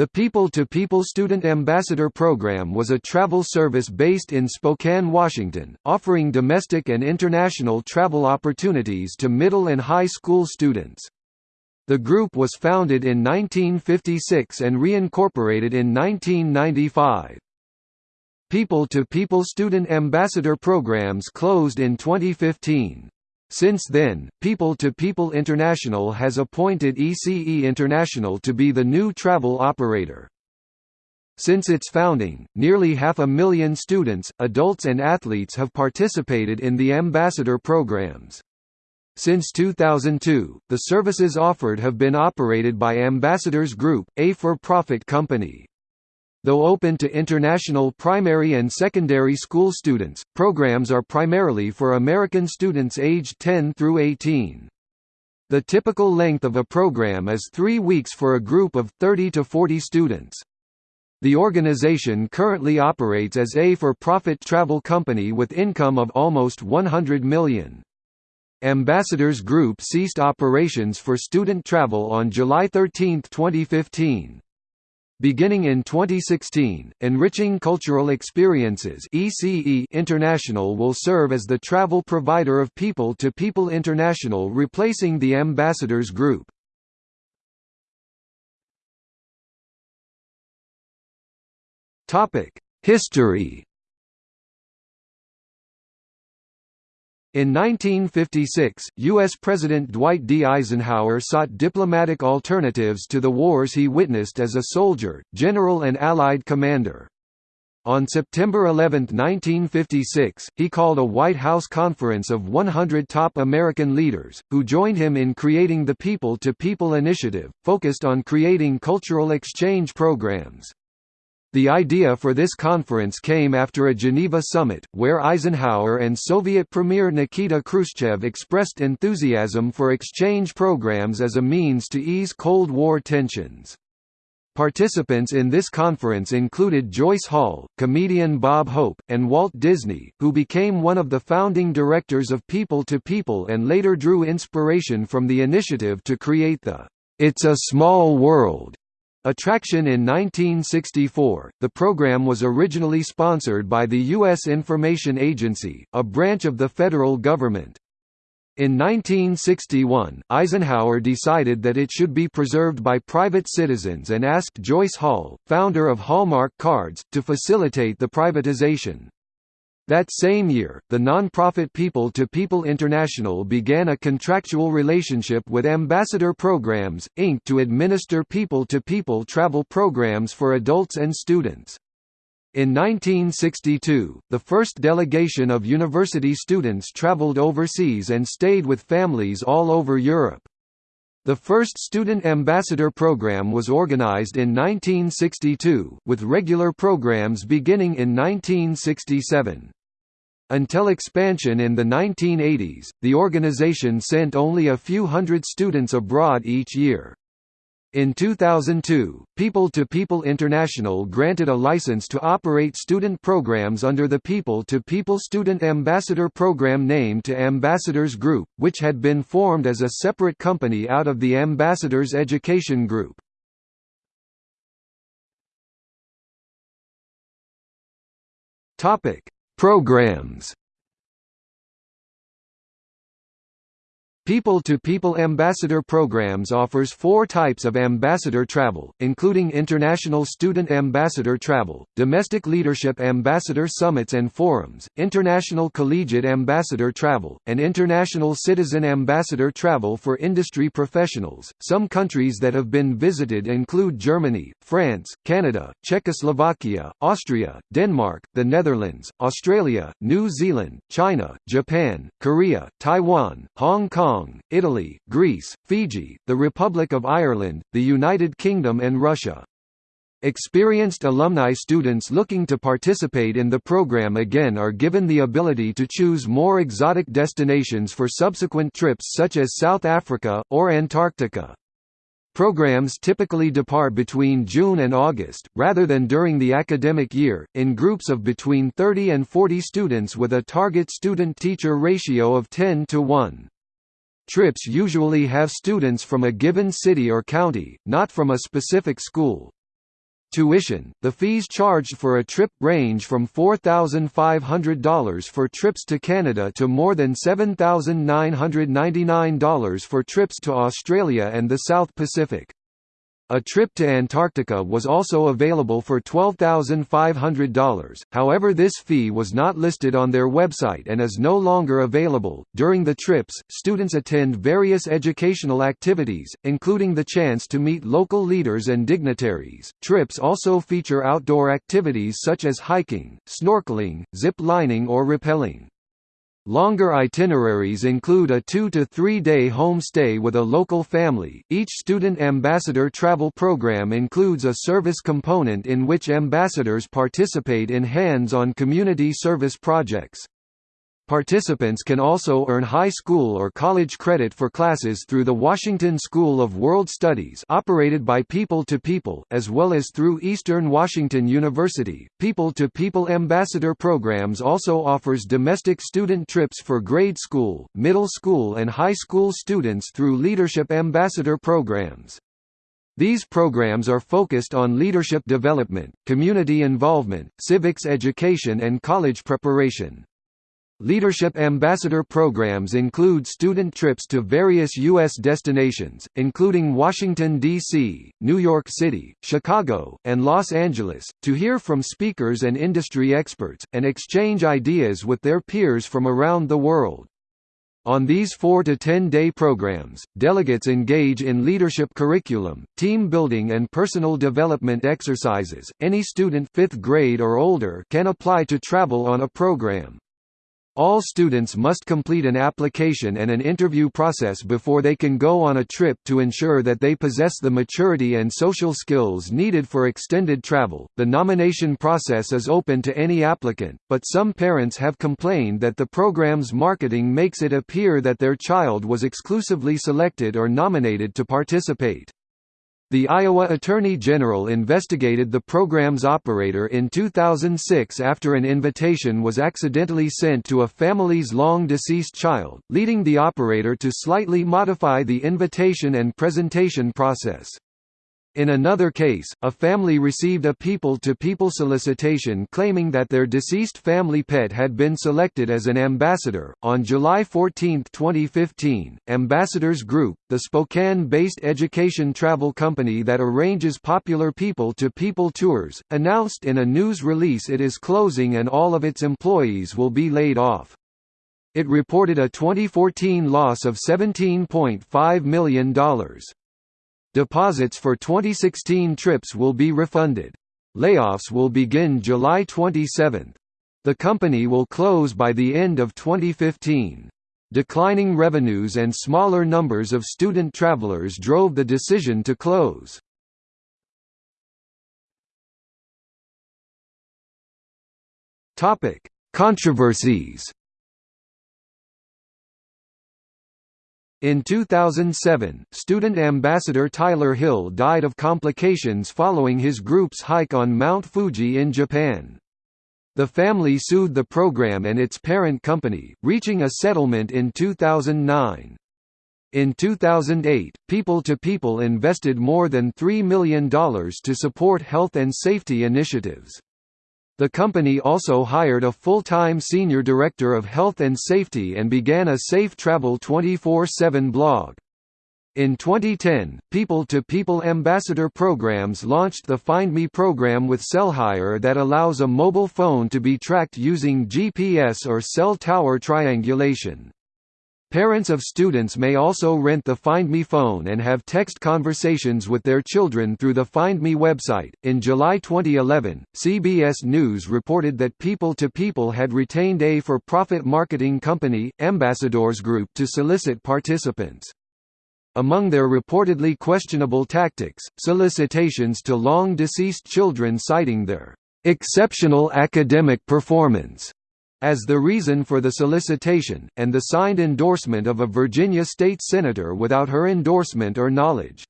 The People-to-People Student Ambassador Program was a travel service based in Spokane, Washington, offering domestic and international travel opportunities to middle and high school students. The group was founded in 1956 and reincorporated in 1995. People-to-People Student Ambassador programs closed in 2015. Since then, People to People International has appointed ECE International to be the new travel operator. Since its founding, nearly half a million students, adults and athletes have participated in the ambassador programs. Since 2002, the services offered have been operated by Ambassadors Group, a for-profit company. Though open to international primary and secondary school students, programs are primarily for American students aged 10 through 18. The typical length of a program is three weeks for a group of 30 to 40 students. The organization currently operates as a for-profit travel company with income of almost 100 million. Ambassadors Group ceased operations for student travel on July 13, 2015. Beginning in 2016, Enriching Cultural Experiences ECE International will serve as the travel provider of People to People International replacing the Ambassadors Group. History In 1956, U.S. President Dwight D. Eisenhower sought diplomatic alternatives to the wars he witnessed as a soldier, general and Allied commander. On September 11, 1956, he called a White House conference of 100 top American leaders, who joined him in creating the People-to-People initiative, focused on creating cultural exchange programs. The idea for this conference came after a Geneva summit, where Eisenhower and Soviet Premier Nikita Khrushchev expressed enthusiasm for exchange programs as a means to ease Cold War tensions. Participants in this conference included Joyce Hall, comedian Bob Hope, and Walt Disney, who became one of the founding directors of People to People and later drew inspiration from the initiative to create the It's a Small World Attraction in 1964, the program was originally sponsored by the U.S. Information Agency, a branch of the federal government. In 1961, Eisenhower decided that it should be preserved by private citizens and asked Joyce Hall, founder of Hallmark Cards, to facilitate the privatization. That same year, the nonprofit People to People International began a contractual relationship with Ambassador Programs, Inc. to administer people-to-people -people travel programs for adults and students. In 1962, the first delegation of university students traveled overseas and stayed with families all over Europe. The first Student Ambassador Program was organized in 1962, with regular programs beginning in 1967. Until expansion in the 1980s, the organization sent only a few hundred students abroad each year. In 2002, People to People International granted a license to operate student programs under the People to People Student Ambassador Program name to Ambassadors Group, which had been formed as a separate company out of the Ambassadors Education Group. Programs People-to-People -people Ambassador Programs offers four types of ambassador travel, including International Student Ambassador Travel, Domestic Leadership Ambassador Summits and Forums, International Collegiate Ambassador Travel, and International Citizen Ambassador Travel for industry professionals. Some countries that have been visited include Germany, France, Canada, Czechoslovakia, Austria, Denmark, the Netherlands, Australia, New Zealand, China, Japan, Korea, Taiwan, Hong Kong, Kong, Italy, Greece, Fiji, the Republic of Ireland, the United Kingdom and Russia. Experienced alumni students looking to participate in the program again are given the ability to choose more exotic destinations for subsequent trips such as South Africa, or Antarctica. Programs typically depart between June and August, rather than during the academic year, in groups of between 30 and 40 students with a target student-teacher ratio of 10 to 1. Trips usually have students from a given city or county, not from a specific school. Tuition – The fees charged for a trip range from $4,500 for trips to Canada to more than $7,999 for trips to Australia and the South Pacific. A trip to Antarctica was also available for $12,500, however, this fee was not listed on their website and is no longer available. During the trips, students attend various educational activities, including the chance to meet local leaders and dignitaries. Trips also feature outdoor activities such as hiking, snorkeling, zip lining, or rappelling. Longer itineraries include a two to three day home stay with a local family. Each student ambassador travel program includes a service component in which ambassadors participate in hands on community service projects. Participants can also earn high school or college credit for classes through the Washington School of World Studies operated by People to People as well as through Eastern Washington University. People to People Ambassador Programs also offers domestic student trips for grade school, middle school and high school students through Leadership Ambassador programs. These programs are focused on leadership development, community involvement, civics education and college preparation. Leadership Ambassador programs include student trips to various U.S. destinations, including Washington, D.C., New York City, Chicago, and Los Angeles, to hear from speakers and industry experts, and exchange ideas with their peers from around the world. On these 4 to 10 day programs, delegates engage in leadership curriculum, team building and personal development exercises. Any student 5th grade or older can apply to travel on a program. All students must complete an application and an interview process before they can go on a trip to ensure that they possess the maturity and social skills needed for extended travel. The nomination process is open to any applicant, but some parents have complained that the program's marketing makes it appear that their child was exclusively selected or nominated to participate. The Iowa Attorney General investigated the program's operator in 2006 after an invitation was accidentally sent to a family's long-deceased child, leading the operator to slightly modify the invitation and presentation process. In another case, a family received a people-to-people -people solicitation claiming that their deceased family pet had been selected as an ambassador. On July 14, 2015, Ambassadors Group, the Spokane-based education travel company that arranges popular people-to-people -people tours, announced in a news release it is closing and all of its employees will be laid off. It reported a 2014 loss of $17.5 million. Deposits for 2016 trips will be refunded. Layoffs will begin July 27. The company will close by the end of 2015. Declining revenues and smaller numbers of student travelers drove the decision to close. Controversies. In 2007, student ambassador Tyler Hill died of complications following his group's hike on Mount Fuji in Japan. The family sued the program and its parent company, reaching a settlement in 2009. In 2008, People to People invested more than $3 million to support health and safety initiatives. The company also hired a full-time senior director of health and safety and began a Safe Travel 24-7 blog. In 2010, People-to-People -people ambassador programs launched the Find Me program with CellHire that allows a mobile phone to be tracked using GPS or cell tower triangulation. Parents of students may also rent the Find Me phone and have text conversations with their children through the Find Me website. In July 2011, CBS News reported that People to People had retained a for profit marketing company, Ambassadors Group, to solicit participants. Among their reportedly questionable tactics, solicitations to long deceased children citing their exceptional academic performance as the reason for the solicitation, and the signed endorsement of a Virginia state senator without her endorsement or knowledge.